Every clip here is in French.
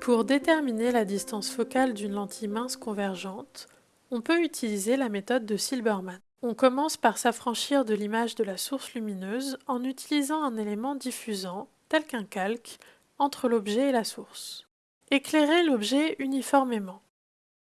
Pour déterminer la distance focale d'une lentille mince convergente, on peut utiliser la méthode de Silberman. On commence par s'affranchir de l'image de la source lumineuse en utilisant un élément diffusant, tel qu'un calque, entre l'objet et la source. Éclairez l'objet uniformément.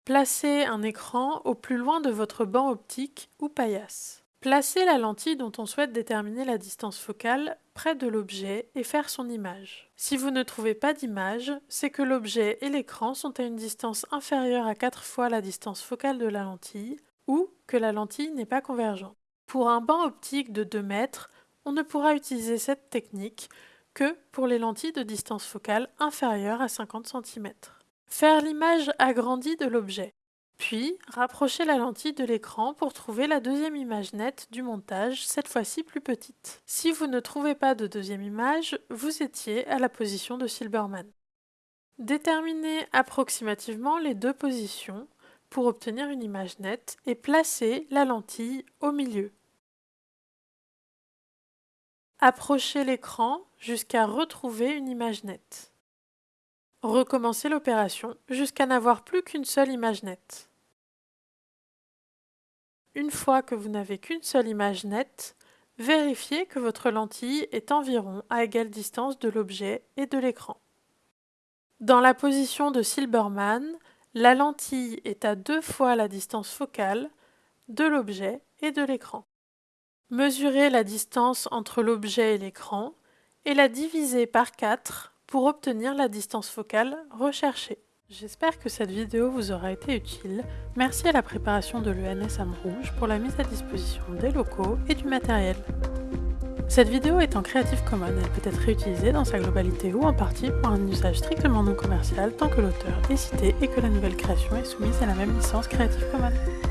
Placez un écran au plus loin de votre banc optique ou paillasse. Placez la lentille dont on souhaite déterminer la distance focale près de l'objet et faire son image. Si vous ne trouvez pas d'image, c'est que l'objet et l'écran sont à une distance inférieure à 4 fois la distance focale de la lentille ou que la lentille n'est pas convergente. Pour un banc optique de 2 mètres, on ne pourra utiliser cette technique que pour les lentilles de distance focale inférieure à 50 cm. Faire l'image agrandie de l'objet. Puis, rapprochez la lentille de l'écran pour trouver la deuxième image nette du montage, cette fois-ci plus petite. Si vous ne trouvez pas de deuxième image, vous étiez à la position de Silberman. Déterminez approximativement les deux positions pour obtenir une image nette et placez la lentille au milieu. Approchez l'écran jusqu'à retrouver une image nette. Recommencez l'opération jusqu'à n'avoir plus qu'une seule image nette. Une fois que vous n'avez qu'une seule image nette, vérifiez que votre lentille est environ à égale distance de l'objet et de l'écran. Dans la position de Silberman, la lentille est à deux fois la distance focale de l'objet et de l'écran. Mesurez la distance entre l'objet et l'écran et la divisez par 4 pour obtenir la distance focale recherchée. J'espère que cette vidéo vous aura été utile. Merci à la préparation de l'ENS Rouge pour la mise à disposition des locaux et du matériel. Cette vidéo est en Creative Commons, elle peut être réutilisée dans sa globalité ou en partie pour un usage strictement non commercial tant que l'auteur est cité et que la nouvelle création est soumise à la même licence Creative Commons.